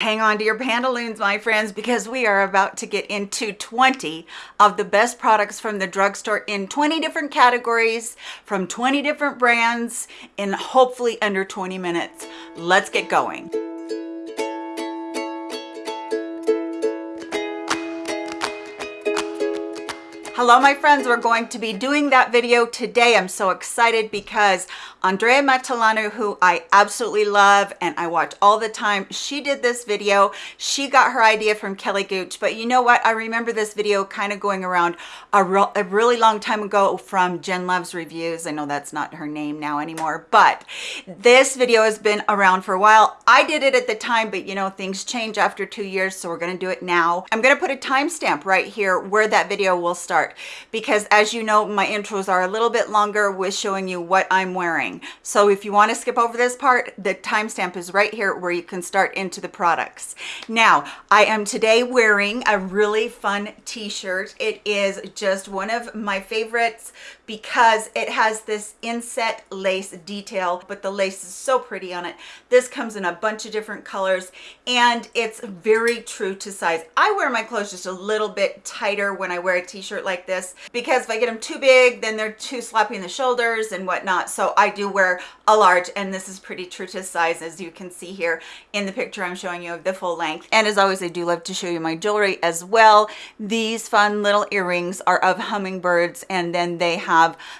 hang on to your pantaloons my friends because we are about to get into 20 of the best products from the drugstore in 20 different categories from 20 different brands in hopefully under 20 minutes. Let's get going Hello, my friends. We're going to be doing that video today. I'm so excited because Andrea Matillano, who I absolutely love and I watch all the time, she did this video. She got her idea from Kelly Gooch, but you know what? I remember this video kind of going around a, a really long time ago from Jen Luvs Reviews. I know that's not her name now anymore, but this video has been around for a while. I did it at the time, but you know, things change after two years, so we're gonna do it now. I'm gonna put a timestamp right here where that video will start because as you know, my intros are a little bit longer with showing you what I'm wearing so if you want to skip over this part, the timestamp is right here where you can start into the products. Now, I am today wearing a really fun t-shirt. It is just one of my favorites because it has this inset lace detail, but the lace is so pretty on it. This comes in a bunch of different colors and it's very true to size. I wear my clothes just a little bit tighter when I wear a t-shirt like this because if I get them too big, then they're too sloppy in the shoulders and whatnot. So I do wear a large and this is pretty true to size as you can see here in the picture I'm showing you of the full length. And as always, I do love to show you my jewelry as well. These fun little earrings are of hummingbirds and then they have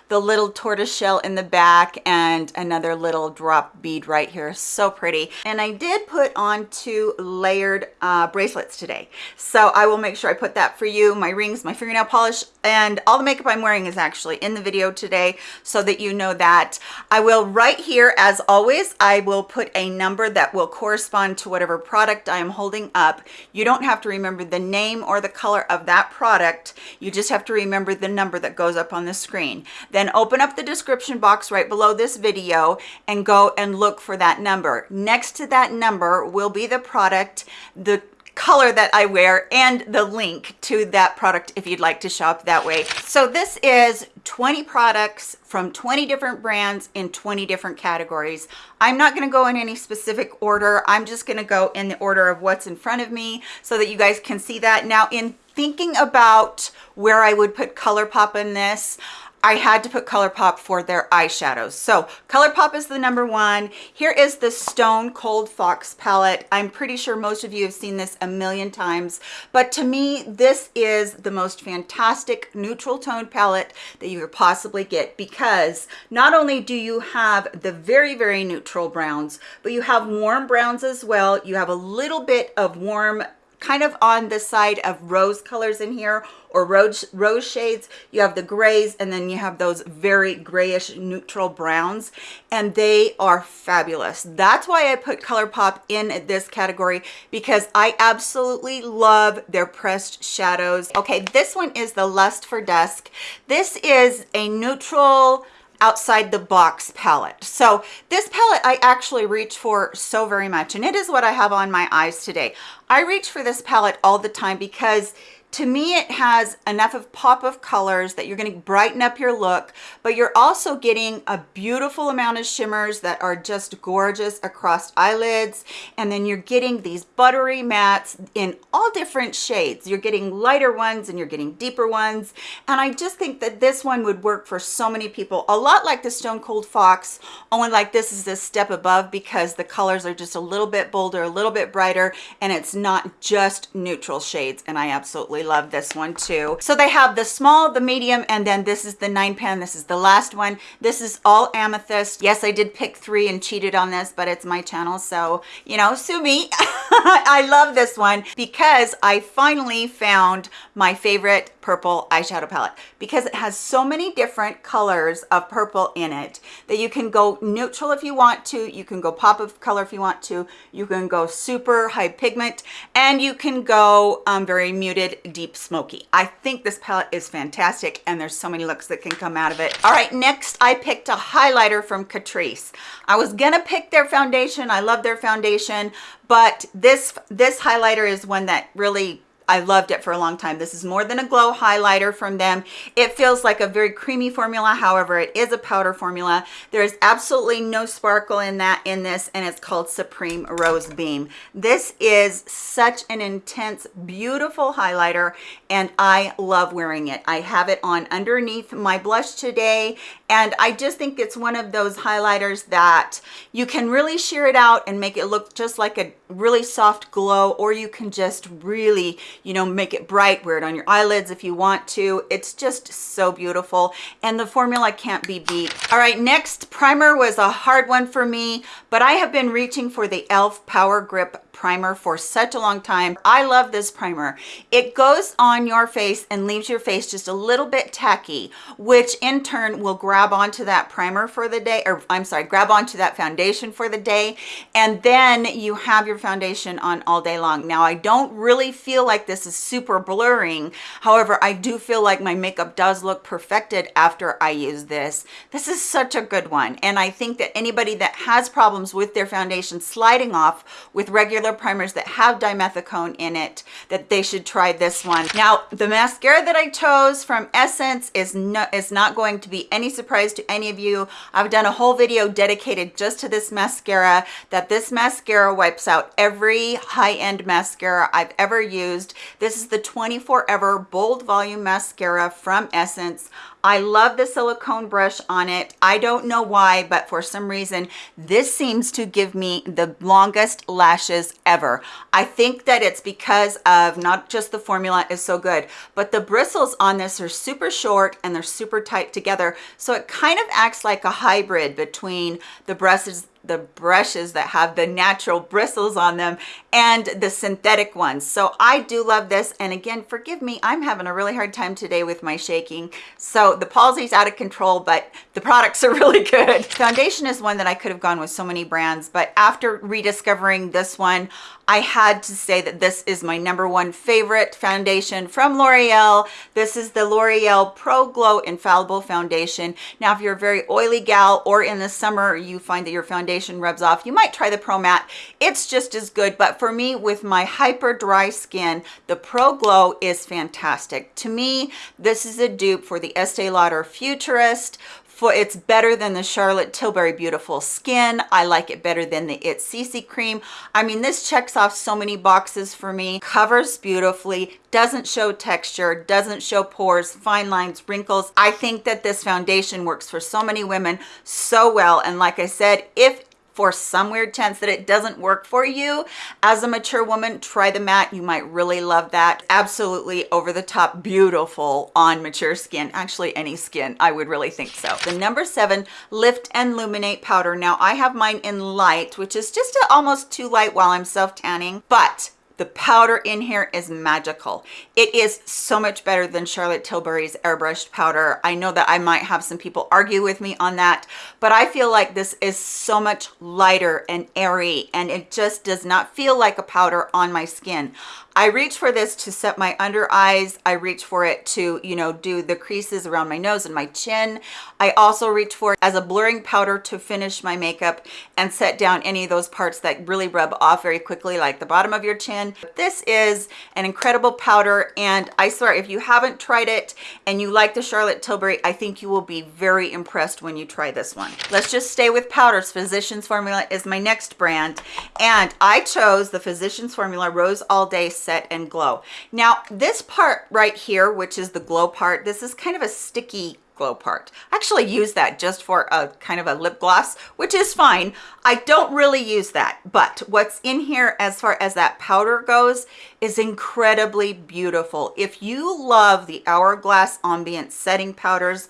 the little tortoise shell in the back and another little drop bead right here. So pretty. And I did put on two layered uh, bracelets today. So I will make sure I put that for you. My rings, my fingernail polish, and all the makeup I'm wearing is actually in the video today so that you know that. I will right here, as always, I will put a number that will correspond to whatever product I am holding up. You don't have to remember the name or the color of that product. You just have to remember the number that goes up on the screen. Then open up the description box right below this video and go and look for that number. Next to that number will be the product, the color that I wear and the link to that product if you'd like to shop that way. So this is 20 products from 20 different brands in 20 different categories. I'm not going to go in any specific order. I'm just going to go in the order of what's in front of me so that you guys can see that. Now in thinking about where I would put ColourPop in this, I had to put ColourPop for their eyeshadows. So ColourPop is the number one. Here is the Stone Cold Fox palette. I'm pretty sure most of you have seen this a million times, but to me, this is the most fantastic neutral tone palette that you could possibly get because not only do you have the very, very neutral browns, but you have warm browns as well. You have a little bit of warm kind of on the side of rose colors in here or rose rose shades. You have the grays and then you have those very grayish neutral browns and they are fabulous. That's why i put ColourPop in this category because i absolutely love their pressed shadows. Okay this one is the lust for dusk. This is a neutral outside the box palette. So this palette i actually reach for so very much and it is what i have on my eyes today. I reach for this palette all the time because to me it has enough of pop of colors that you're going to brighten up your look but you're also getting a beautiful amount of shimmers that are just gorgeous across eyelids. And then you're getting these buttery mattes in all different shades. You're getting lighter ones and you're getting deeper ones. And i just think that this one would work for so many people a lot like the stone cold fox only like this is a step above because the colors are just a little bit bolder a little bit brighter and it's not just neutral shades and i absolutely absolutely love this one too. So they have the small, the medium, and then this is the nine pan. This is the last one. This is all amethyst. Yes, I did pick three and cheated on this, but it's my channel. So, you know, sue me. I love this one because I finally found my favorite purple eyeshadow palette because it has so many different colors of purple in it that you can go neutral if you want to you can go pop of color if you want to you can go super high pigment and you can go um, very muted deep smoky. I think this palette is fantastic and there's so many looks that can come out of it. All right next i picked a highlighter from catrice. I was gonna pick their foundation i love their foundation but this this highlighter is one that really I loved it for a long time. This is more than a glow highlighter from them. It feels like a very creamy formula. However, it is a powder formula. There's absolutely no sparkle in that in this, and it's called Supreme Rose Beam. This is such an intense, beautiful highlighter, and I love wearing it. I have it on underneath my blush today, and I just think it's one of those highlighters that you can really sheer it out and make it look just like a really soft glow, or you can just really you know, make it bright, wear it on your eyelids if you want to. It's just so beautiful. And the formula can't be beat. All right, next primer was a hard one for me, but I have been reaching for the e.l.f. Power Grip primer for such a long time. I love this primer. It goes on your face and leaves your face just a little bit tacky, which in turn will grab onto that primer for the day, or I'm sorry, grab onto that foundation for the day. And then you have your foundation on all day long. Now, I don't really feel like this is super blurring. However, I do feel like my makeup does look perfected after I use this. This is such a good one. And I think that anybody that has problems with their foundation sliding off with regular other primers that have dimethicone in it that they should try this one. Now the mascara that i chose from essence is not is not going to be any surprise to any of you. I've done a whole video dedicated just to this mascara that this mascara wipes out every high-end mascara i've ever used. This is the 24 ever bold volume mascara from essence I love the silicone brush on it. I don't know why, but for some reason, this seems to give me the longest lashes ever. I think that it's because of not just the formula is so good, but the bristles on this are super short and they're super tight together. So it kind of acts like a hybrid between the brushes the brushes that have the natural bristles on them and the synthetic ones. So I do love this. And again, forgive me, I'm having a really hard time today with my shaking. So the palsy's out of control, but the products are really good. Foundation is one that I could have gone with so many brands, but after rediscovering this one, I had to say that this is my number one favorite foundation from L'Oreal. This is the L'Oreal Pro Glow Infallible Foundation. Now, if you're a very oily gal or in the summer you find that your foundation rubs off, you might try the Pro Matte. It's just as good, but for me, with my hyper dry skin, the Pro Glow is fantastic. To me, this is a dupe for the Estee Lauder Futurist, for it's better than the Charlotte Tilbury Beautiful Skin. I like it better than the It's CC Cream. I mean, this checks off so many boxes for me. Covers beautifully, doesn't show texture, doesn't show pores, fine lines, wrinkles. I think that this foundation works for so many women so well. And like I said, if for some weird chance that it doesn't work for you. As a mature woman try the matte you might really love that. Absolutely over the top beautiful on mature skin. Actually any skin i would really think so. The number seven lift and illuminate powder. Now i have mine in light which is just almost too light while i'm self tanning but the powder in here is magical. It is so much better than Charlotte Tilbury's airbrushed powder. I know that I might have some people argue with me on that, but I feel like this is so much lighter and airy and it just does not feel like a powder on my skin. I reach for this to set my under eyes. I reach for it to, you know, do the creases around my nose and my chin. I also reach for it as a blurring powder to finish my makeup and set down any of those parts that really rub off very quickly, like the bottom of your chin. This is an incredible powder, and I swear, if you haven't tried it and you like the Charlotte Tilbury, I think you will be very impressed when you try this one. Let's just stay with powders. Physicians Formula is my next brand, and I chose the Physicians Formula Rose All Day set and glow. Now this part right here which is the glow part this is kind of a sticky glow part. I actually use that just for a kind of a lip gloss which is fine. I don't really use that but what's in here as far as that powder goes is incredibly beautiful. If you love the hourglass ambient setting powders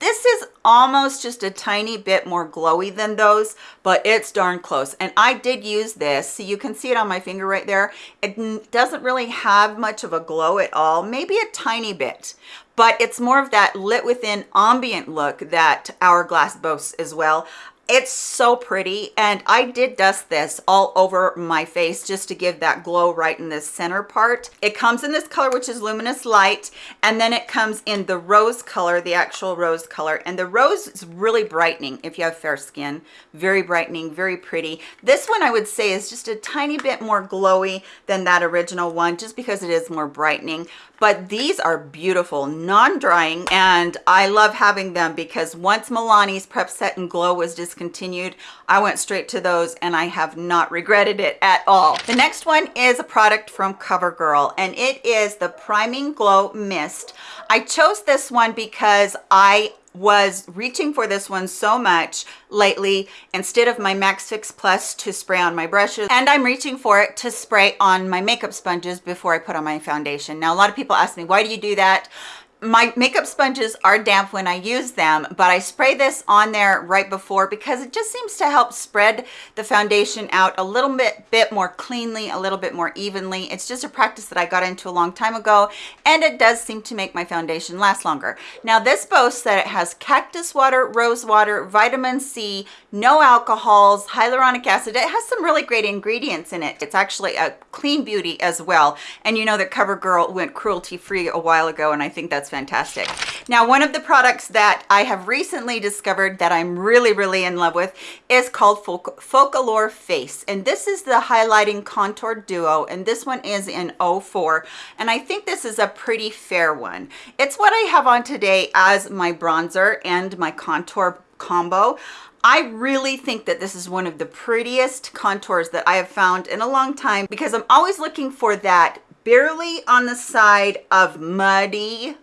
this is almost just a tiny bit more glowy than those, but it's darn close. And I did use this, so you can see it on my finger right there. It doesn't really have much of a glow at all, maybe a tiny bit, but it's more of that lit within ambient look that Hourglass boasts as well it's so pretty and i did dust this all over my face just to give that glow right in this center part. It comes in this color which is luminous light and then it comes in the rose color the actual rose color. And the rose is really brightening if you have fair skin. Very brightening very pretty. This one i would say is just a tiny bit more glowy than that original one just because it is more brightening. But these are beautiful non-drying and i love having them because once milani's prep set and glow was discontinued i went straight to those and i have not regretted it at all. The next one is a product from covergirl and it is the priming glow mist. I chose this one because i was reaching for this one so much lately instead of my max fix plus to spray on my brushes and i'm reaching for it to spray on my makeup sponges before i put on my foundation. Now a lot of people ask me why do you do that my makeup sponges are damp when I use them, but I spray this on there right before because it just seems to help spread the foundation out a little bit, bit more cleanly, a little bit more evenly. It's just a practice that I got into a long time ago, and it does seem to make my foundation last longer. Now, this boasts that it has cactus water, rose water, vitamin C, no alcohols, hyaluronic acid. It has some really great ingredients in it. It's actually a clean beauty as well. And you know that CoverGirl went cruelty-free a while ago, and I think that's fantastic. Now, one of the products that I have recently discovered that I'm really, really in love with is called Focallure Face. And this is the Highlighting Contour Duo, and this one is in 04. And I think this is a pretty fair one. It's what I have on today as my bronzer and my contour combo. I really think that this is one of the prettiest contours that I have found in a long time because I'm always looking for that barely on the side of muddy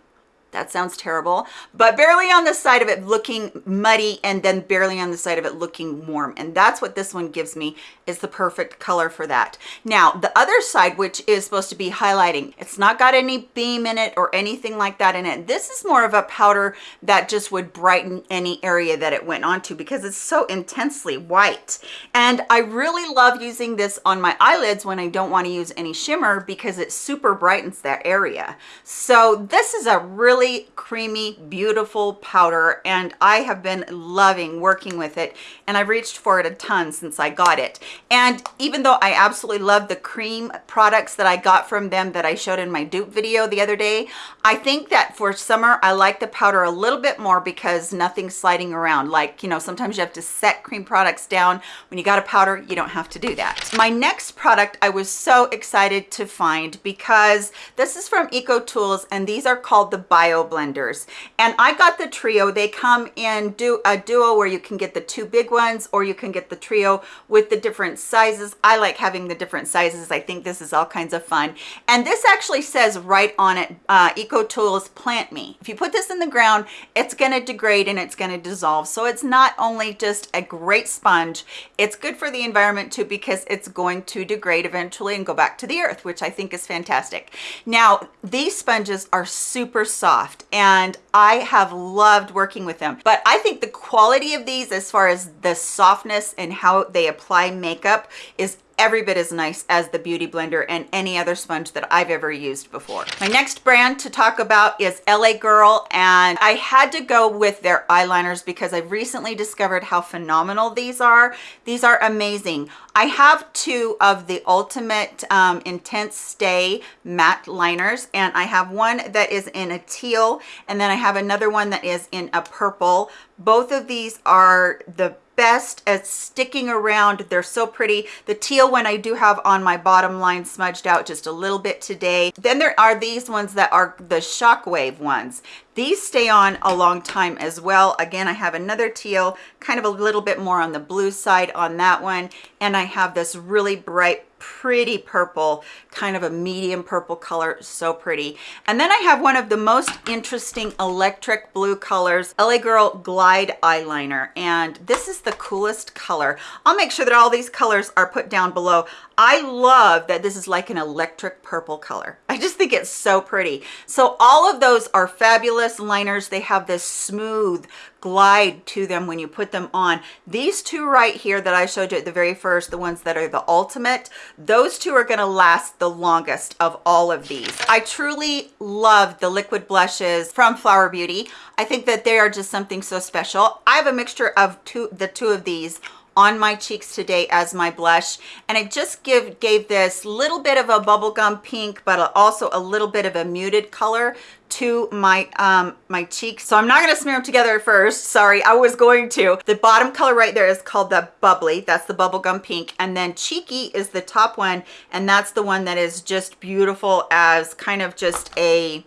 that sounds terrible. But barely on the side of it looking muddy and then barely on the side of it looking warm. And that's what this one gives me is the perfect color for that. Now the other side which is supposed to be highlighting it's not got any beam in it or anything like that in it. This is more of a powder that just would brighten any area that it went onto because it's so intensely white. And i really love using this on my eyelids when i don't want to use any shimmer because it super brightens that area. So this is a really really creamy, beautiful powder, and I have been loving working with it, and I've reached for it a ton since I got it. And even though I absolutely love the cream products that I got from them that I showed in my dupe video the other day, I think that for summer, I like the powder a little bit more because nothing's sliding around. Like, you know, sometimes you have to set cream products down. When you got a powder, you don't have to do that. My next product I was so excited to find because this is from Eco Tools, and these are called the Bio blenders. And i got the trio. They come in do a duo where you can get the two big ones or you can get the trio with the different sizes. I like having the different sizes. I think this is all kinds of fun. And this actually says right on it uh, eco tools plant me. If you put this in the ground it's going to degrade and it's going to dissolve. So it's not only just a great sponge it's good for the environment too because it's going to degrade eventually and go back to the earth which i think is fantastic. Now these sponges are super soft and I have loved working with them. But I think the quality of these as far as the softness and how they apply makeup is every bit as nice as the Beauty Blender and any other sponge that I've ever used before. My next brand to talk about is LA Girl and I had to go with their eyeliners because I've recently discovered how phenomenal these are. These are amazing. I have two of the Ultimate um, Intense Stay matte liners and I have one that is in a teal and then I have another one that is in a purple. Both of these are the best at sticking around. They're so pretty. The teal one I do have on my bottom line smudged out just a little bit today. Then there are these ones that are the shockwave ones. These stay on a long time as well. Again, I have another teal, kind of a little bit more on the blue side on that one. And I have this really bright pretty purple kind of a medium purple color so pretty and then i have one of the most interesting electric blue colors la girl glide eyeliner and this is the coolest color i'll make sure that all these colors are put down below I love that this is like an electric purple color. I just think it's so pretty. So all of those are fabulous liners. They have this smooth glide to them when you put them on. These two right here that I showed you at the very first, the ones that are the ultimate, those two are gonna last the longest of all of these. I truly love the liquid blushes from Flower Beauty. I think that they are just something so special. I have a mixture of two, the two of these on my cheeks today as my blush. And it just give gave this little bit of a bubblegum pink but also a little bit of a muted color to my um my cheeks. So i'm not going to smear them together first. Sorry i was going to. The bottom color right there is called the bubbly. That's the bubblegum pink. And then cheeky is the top one. And that's the one that is just beautiful as kind of just a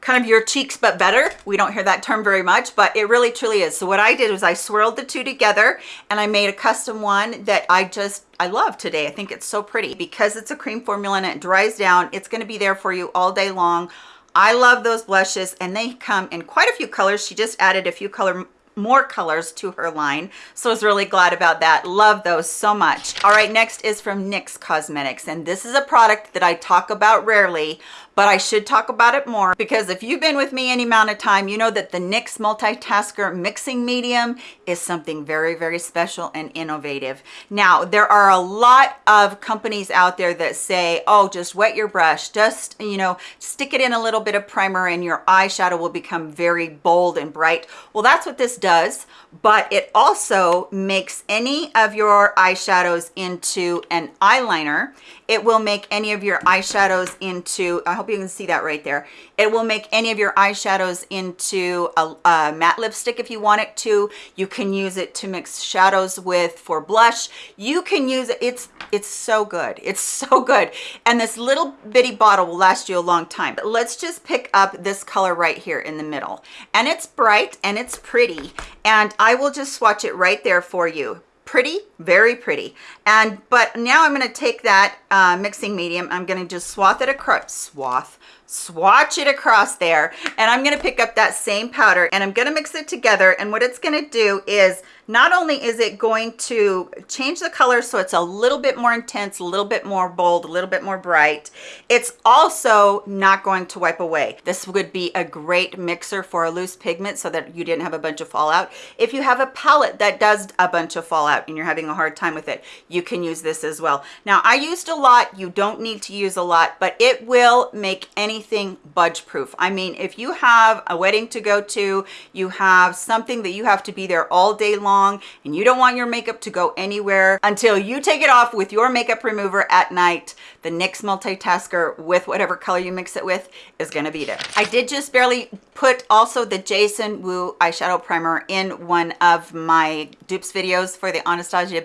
kind of your cheeks but better. We don't hear that term very much but it really truly is. So what i did was i swirled the two together and i made a custom one that i just i love today. I think it's so pretty. Because it's a cream formula and it dries down it's going to be there for you all day long. I love those blushes and they come in quite a few colors. She just added a few color more colors to her line so i was really glad about that. Love those so much. All right next is from nyx cosmetics and this is a product that i talk about rarely but I should talk about it more because if you've been with me any amount of time, you know that the NYX Multitasker Mixing Medium is something very, very special and innovative. Now, there are a lot of companies out there that say, oh, just wet your brush, just, you know, stick it in a little bit of primer and your eyeshadow will become very bold and bright. Well, that's what this does, but it also makes any of your eyeshadows into an eyeliner. It will make any of your eyeshadows into, I hope you can see that right there. It will make any of your eyeshadows into a, a matte lipstick if you want it to. You can use it to mix shadows with for blush. You can use it. It's, it's so good. It's so good. And this little bitty bottle will last you a long time. But let's just pick up this color right here in the middle. And it's bright and it's pretty. And I will just swatch it right there for you pretty very pretty and but now i'm going to take that uh, mixing medium i'm going to just swath it across swath swatch it across there and i'm going to pick up that same powder and i'm going to mix it together and what it's going to do is not only is it going to change the color so it's a little bit more intense, a little bit more bold, a little bit more bright, it's also not going to wipe away. This would be a great mixer for a loose pigment so that you didn't have a bunch of fallout. If you have a palette that does a bunch of fallout and you're having a hard time with it, you can use this as well. Now, I used a lot. You don't need to use a lot, but it will make anything budge proof. I mean, if you have a wedding to go to, you have something that you have to be there all day long and you don't want your makeup to go anywhere until you take it off with your makeup remover at night the NYX multitasker with whatever color you mix it with is going to beat it. I did just barely put also the Jason Wu eyeshadow primer in one of my dupes videos for the Anastasia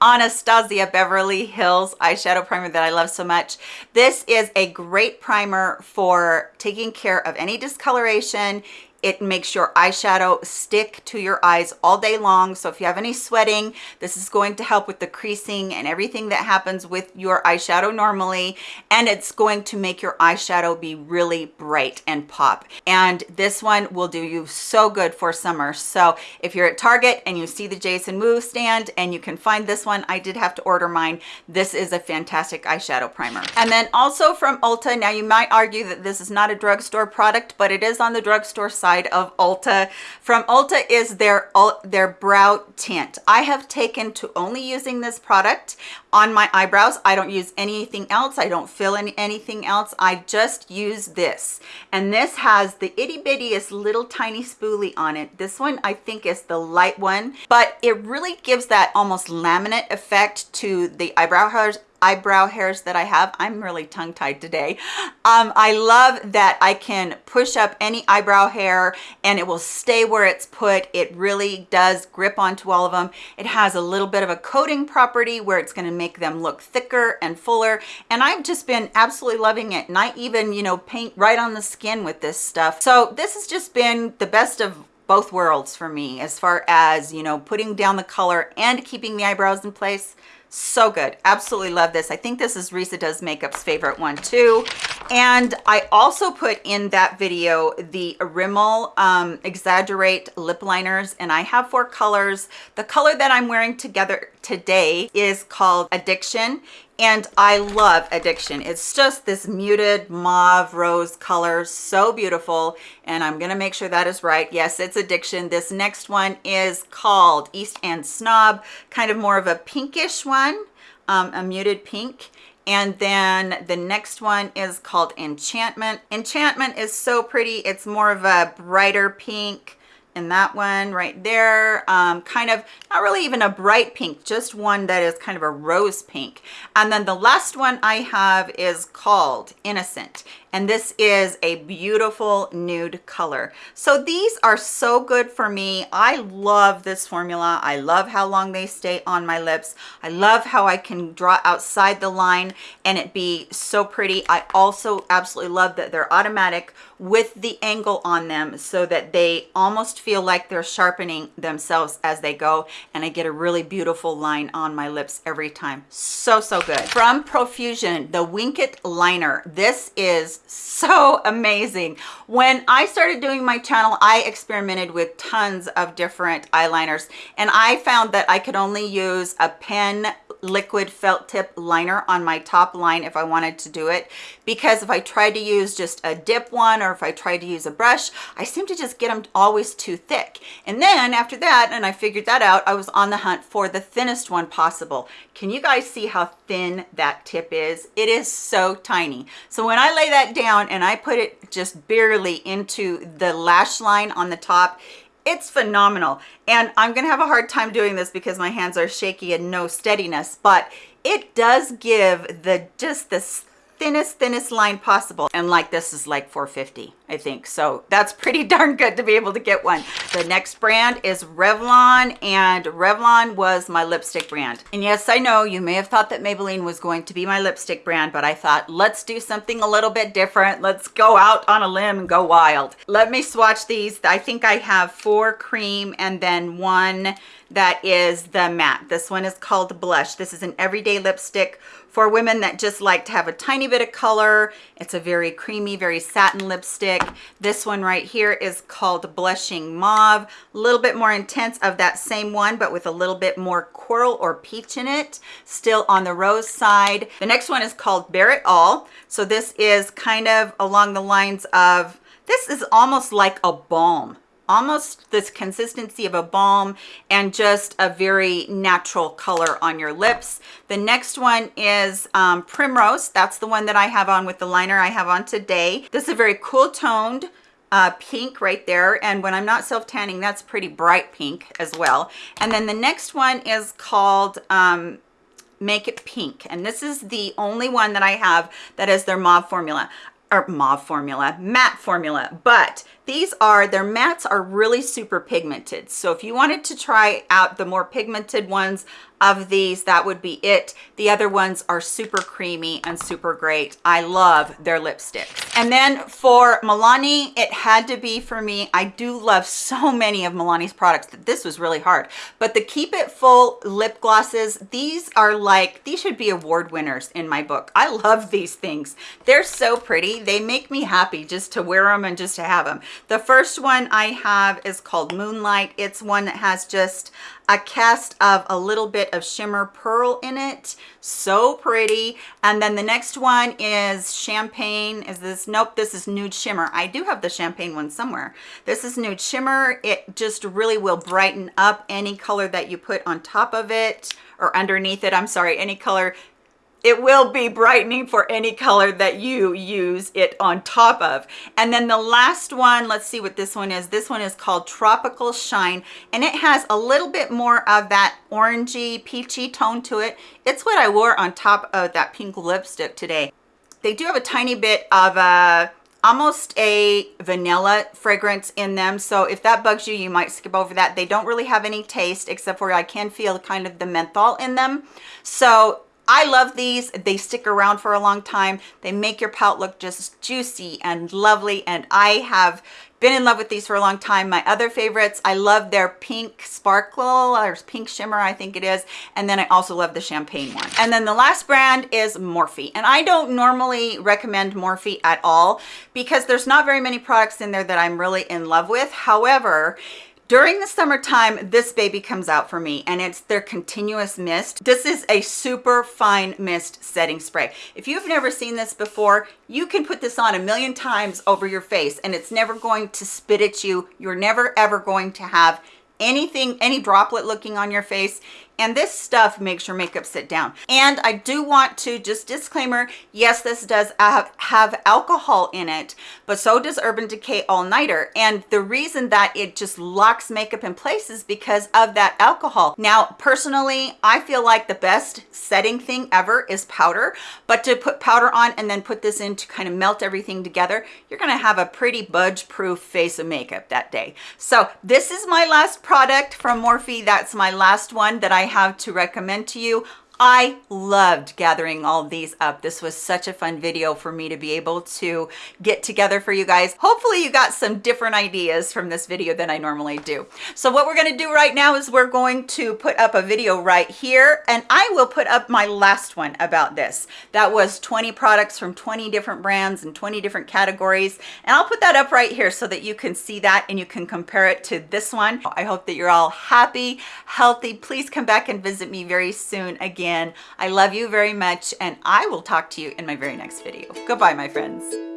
Anastasia Beverly Hills eyeshadow primer that I love so much. This is a great primer for taking care of any discoloration it makes your eyeshadow stick to your eyes all day long. So if you have any sweating, this is going to help with the creasing and everything that happens with your eyeshadow normally. And it's going to make your eyeshadow be really bright and pop. And this one will do you so good for summer. So if you're at Target and you see the Jason Wu stand and you can find this one, I did have to order mine. This is a fantastic eyeshadow primer. And then also from Ulta, now you might argue that this is not a drugstore product, but it is on the drugstore side side of Ulta. From Ulta is their, their brow tint. I have taken to only using this product on my eyebrows. I don't use anything else. I don't fill in anything else. I just use this. And this has the itty bittiest little tiny spoolie on it. This one I think is the light one, but it really gives that almost laminate effect to the eyebrow hairs eyebrow hairs that I have. I'm really tongue-tied today. Um, I love that I can push up any eyebrow hair and it will stay where it's put. It really does grip onto all of them. It has a little bit of a coating property where it's going to make them look thicker and fuller. And I've just been absolutely loving it. And I even, you know, paint right on the skin with this stuff. So this has just been the best of both worlds for me as far as, you know, putting down the color and keeping the eyebrows in place so good. Absolutely love this. I think this is Risa does makeup's favorite one too. And I also put in that video the Rimmel um, Exaggerate lip liners and I have four colors. The color that I'm wearing together today is called Addiction and I love Addiction. It's just this muted mauve rose color, so beautiful. And I'm gonna make sure that is right. Yes, it's Addiction. This next one is called East End Snob, kind of more of a pinkish one, um, a muted pink. And then the next one is called Enchantment. Enchantment is so pretty. It's more of a brighter pink, in that one right there. Um, kind of not really even a bright pink just one that is kind of a rose pink. And then the last one i have is called innocent and this is a beautiful nude color. So these are so good for me. I love this formula. I love how long they stay on my lips. I love how i can draw outside the line and it be so pretty. I also absolutely love that they're automatic with the angle on them so that they almost feel like they're sharpening themselves as they go. And i get a really beautiful line on my lips every time. So so good. From profusion the wink it liner. This is so amazing. When i started doing my channel i experimented with tons of different eyeliners and i found that i could only use a pen liquid felt tip liner on my top line if I wanted to do it. Because if I tried to use just a dip one or if I tried to use a brush I seem to just get them always too thick. And then after that and I figured that out I was on the hunt for the thinnest one possible. Can you guys see how thin that tip is? It is so tiny. So when I lay that down and I put it just barely into the lash line on the top it's phenomenal. And i'm gonna have a hard time doing this because my hands are shaky and no steadiness but it does give the just this thinnest thinnest line possible. And like this is like 450 i think. So that's pretty darn good to be able to get one. The next brand is revlon and revlon was my lipstick brand. And yes i know you may have thought that maybelline was going to be my lipstick brand but i thought let's do something a little bit different. Let's go out on a limb and go wild. Let me swatch these. I think i have four cream and then one that is the matte. This one is called blush. This is an everyday lipstick for women that just like to have a tiny bit of color. It's a very creamy very satin lipstick. This one right here is called blushing mauve. A little bit more intense of that same one but with a little bit more coral or peach in it. Still on the rose side. The next one is called Bare It All. So this is kind of along the lines of this is almost like a balm almost this consistency of a balm and just a very natural color on your lips. The next one is um, primrose. That's the one that i have on with the liner i have on today. This is a very cool toned uh, pink right there and when i'm not self tanning that's pretty bright pink as well. And then the next one is called um, make it pink and this is the only one that i have that is their mauve formula or mauve formula matte formula. But these are, their mattes are really super pigmented. So if you wanted to try out the more pigmented ones of these, that would be it. The other ones are super creamy and super great. I love their lipsticks. And then for Milani, it had to be for me. I do love so many of Milani's products that this was really hard. But the Keep It Full lip glosses, these are like, these should be award winners in my book. I love these things. They're so pretty. They make me happy just to wear them and just to have them. The first one I have is called Moonlight. It's one that has just a cast of a little bit of shimmer pearl in it. So pretty. And then the next one is Champagne. Is this? Nope, this is Nude Shimmer. I do have the Champagne one somewhere. This is Nude Shimmer. It just really will brighten up any color that you put on top of it or underneath it. I'm sorry, any color it will be brightening for any color that you use it on top of. And then the last one let's see what this one is. This one is called tropical shine and it has a little bit more of that orangey peachy tone to it. It's what i wore on top of that pink lipstick today. They do have a tiny bit of a almost a vanilla fragrance in them so if that bugs you you might skip over that. They don't really have any taste except for i can feel kind of the menthol in them. So I love these. They stick around for a long time. They make your palette look just juicy and lovely. And I have been in love with these for a long time. My other favorites, I love their pink sparkle or pink shimmer, I think it is. And then I also love the champagne one. And then the last brand is Morphe. And I don't normally recommend Morphe at all because there's not very many products in there that I'm really in love with. However, during the summertime, this baby comes out for me and it's their continuous mist. This is a super fine mist setting spray. If you've never seen this before, you can put this on a million times over your face and it's never going to spit at you. You're never ever going to have anything, any droplet looking on your face and this stuff makes your makeup sit down. And i do want to just disclaimer yes this does have, have alcohol in it but so does urban decay all nighter and the reason that it just locks makeup in place is because of that alcohol. Now personally i feel like the best setting thing ever is powder. But to put powder on and then put this in to kind of melt everything together you're going to have a pretty budge proof face of makeup that day. So this is my last product from morphe. That's my last one that i I have to recommend to you. I loved gathering all these up. This was such a fun video for me to be able to get together for you guys. Hopefully you got some different ideas from this video than I normally do. So what we're gonna do right now is we're going to put up a video right here and I will put up my last one about this. That was 20 products from 20 different brands and 20 different categories. And I'll put that up right here so that you can see that and you can compare it to this one. I hope that you're all happy, healthy. Please come back and visit me very soon again again. I love you very much and I will talk to you in my very next video. Goodbye, my friends.